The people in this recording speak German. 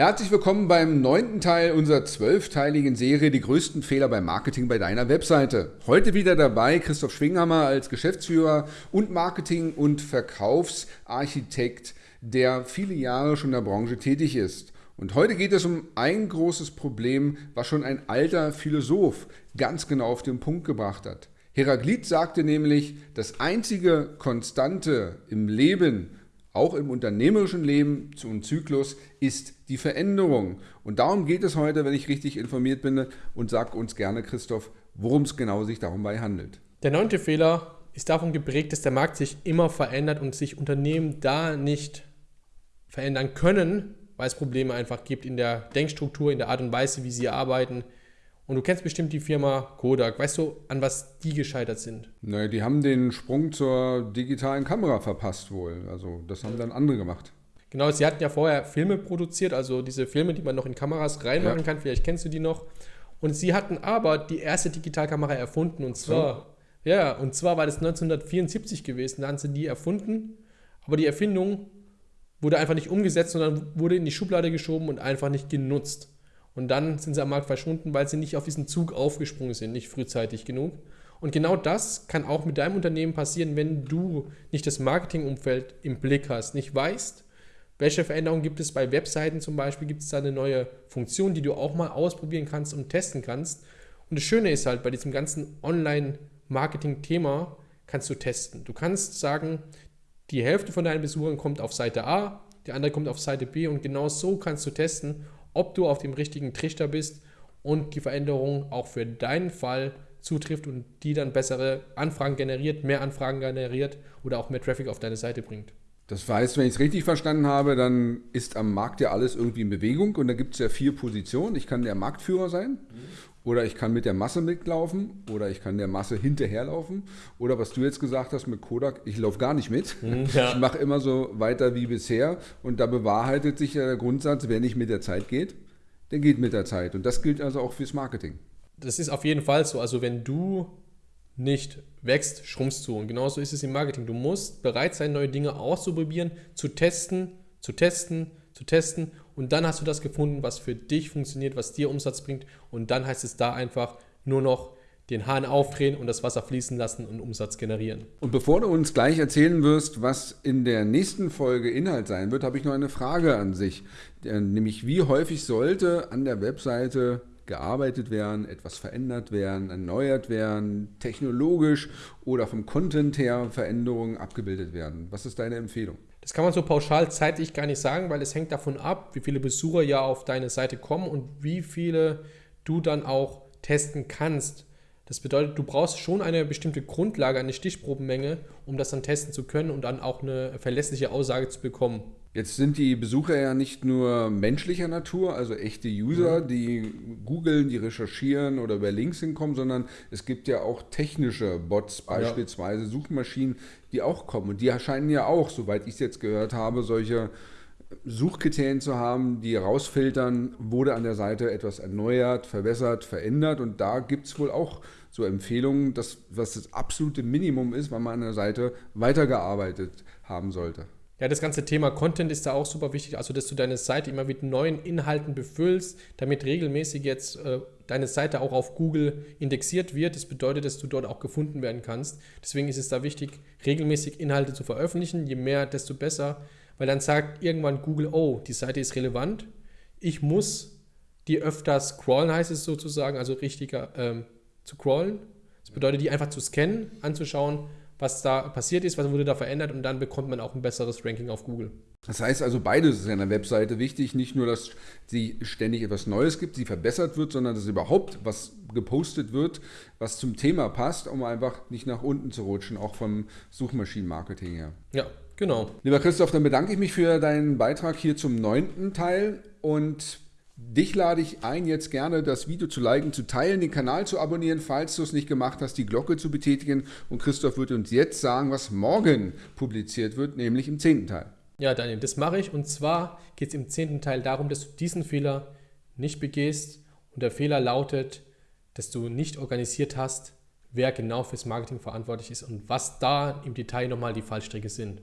Herzlich willkommen beim neunten Teil unserer zwölfteiligen Serie Die größten Fehler beim Marketing bei deiner Webseite. Heute wieder dabei Christoph Schwinghammer als Geschäftsführer und Marketing- und Verkaufsarchitekt, der viele Jahre schon in der Branche tätig ist. Und heute geht es um ein großes Problem, was schon ein alter Philosoph ganz genau auf den Punkt gebracht hat. Heraklit sagte nämlich, das einzige Konstante im Leben auch im unternehmerischen Leben und Zyklus ist die Veränderung. Und darum geht es heute, wenn ich richtig informiert bin und sag uns gerne, Christoph, worum es genau sich dabei handelt. Der neunte Fehler ist davon geprägt, dass der Markt sich immer verändert und sich Unternehmen da nicht verändern können, weil es Probleme einfach gibt in der Denkstruktur, in der Art und Weise, wie sie arbeiten, und du kennst bestimmt die Firma Kodak. Weißt du, an was die gescheitert sind? Naja, die haben den Sprung zur digitalen Kamera verpasst wohl. Also das haben dann andere gemacht. Genau, sie hatten ja vorher Filme produziert, also diese Filme, die man noch in Kameras reinmachen ja. kann. Vielleicht kennst du die noch. Und sie hatten aber die erste Digitalkamera erfunden. Und zwar, so. ja, und zwar war das 1974 gewesen. Da haben sie die erfunden. Aber die Erfindung wurde einfach nicht umgesetzt, sondern wurde in die Schublade geschoben und einfach nicht genutzt. Und dann sind sie am Markt verschwunden, weil sie nicht auf diesen Zug aufgesprungen sind, nicht frühzeitig genug. Und genau das kann auch mit deinem Unternehmen passieren, wenn du nicht das Marketingumfeld im Blick hast, nicht weißt, welche Veränderungen gibt es bei Webseiten zum Beispiel, gibt es da eine neue Funktion, die du auch mal ausprobieren kannst und testen kannst. Und das Schöne ist halt, bei diesem ganzen Online-Marketing-Thema kannst du testen. Du kannst sagen, die Hälfte von deinen Besuchern kommt auf Seite A, die andere kommt auf Seite B und genau so kannst du testen, ob du auf dem richtigen Trichter bist und die Veränderung auch für deinen Fall zutrifft und die dann bessere Anfragen generiert, mehr Anfragen generiert oder auch mehr Traffic auf deine Seite bringt. Das heißt, wenn ich es richtig verstanden habe, dann ist am Markt ja alles irgendwie in Bewegung und da gibt es ja vier Positionen. Ich kann der Marktführer sein oder ich kann mit der Masse mitlaufen oder ich kann der Masse hinterherlaufen oder was du jetzt gesagt hast mit Kodak, ich laufe gar nicht mit. Mhm, ja. Ich mache immer so weiter wie bisher und da bewahrheitet sich ja der Grundsatz, wer nicht mit der Zeit geht, der geht mit der Zeit und das gilt also auch fürs Marketing. Das ist auf jeden Fall so. Also wenn du nicht wächst, schrumpfst du. Und genauso ist es im Marketing. Du musst bereit sein, neue Dinge auszuprobieren, zu testen, zu testen, zu testen. Und dann hast du das gefunden, was für dich funktioniert, was dir Umsatz bringt. Und dann heißt es da einfach nur noch den Hahn aufdrehen und das Wasser fließen lassen und Umsatz generieren. Und bevor du uns gleich erzählen wirst, was in der nächsten Folge Inhalt sein wird, habe ich noch eine Frage an sich. Nämlich, wie häufig sollte an der Webseite gearbeitet werden, etwas verändert werden, erneuert werden, technologisch oder vom Content her Veränderungen abgebildet werden. Was ist deine Empfehlung? Das kann man so pauschal zeitlich gar nicht sagen, weil es hängt davon ab, wie viele Besucher ja auf deine Seite kommen und wie viele du dann auch testen kannst. Das bedeutet, du brauchst schon eine bestimmte Grundlage, eine Stichprobenmenge, um das dann testen zu können und dann auch eine verlässliche Aussage zu bekommen. Jetzt sind die Besucher ja nicht nur menschlicher Natur, also echte User, die googeln, die recherchieren oder über Links hinkommen, sondern es gibt ja auch technische Bots, beispielsweise ja. Suchmaschinen, die auch kommen. Und die erscheinen ja auch, soweit ich es jetzt gehört habe, solche Suchkriterien zu haben, die rausfiltern, wurde an der Seite etwas erneuert, verbessert, verändert. Und da gibt es wohl auch so Empfehlungen, dass, was das absolute Minimum ist, wann man an der Seite weitergearbeitet haben sollte. Ja, das ganze Thema Content ist da auch super wichtig, also dass du deine Seite immer mit neuen Inhalten befüllst, damit regelmäßig jetzt äh, deine Seite auch auf Google indexiert wird. Das bedeutet, dass du dort auch gefunden werden kannst. Deswegen ist es da wichtig, regelmäßig Inhalte zu veröffentlichen. Je mehr, desto besser, weil dann sagt irgendwann Google, oh, die Seite ist relevant, ich muss die öfter scrollen, heißt es sozusagen, also richtiger ähm, zu crawlen. Das bedeutet, die einfach zu scannen, anzuschauen, was da passiert ist, was wurde da verändert und dann bekommt man auch ein besseres Ranking auf Google. Das heißt also, beides ist in der Webseite wichtig. Nicht nur, dass sie ständig etwas Neues gibt, sie verbessert wird, sondern dass überhaupt was gepostet wird, was zum Thema passt, um einfach nicht nach unten zu rutschen, auch vom Suchmaschinenmarketing her. Ja, genau. Lieber Christoph, dann bedanke ich mich für deinen Beitrag hier zum neunten Teil und Dich lade ich ein, jetzt gerne das Video zu liken, zu teilen, den Kanal zu abonnieren, falls du es nicht gemacht hast, die Glocke zu betätigen. Und Christoph wird uns jetzt sagen, was morgen publiziert wird, nämlich im zehnten Teil. Ja, Daniel, das mache ich. Und zwar geht es im zehnten Teil darum, dass du diesen Fehler nicht begehst. Und der Fehler lautet, dass du nicht organisiert hast, wer genau fürs Marketing verantwortlich ist und was da im Detail nochmal die Fallstricke sind.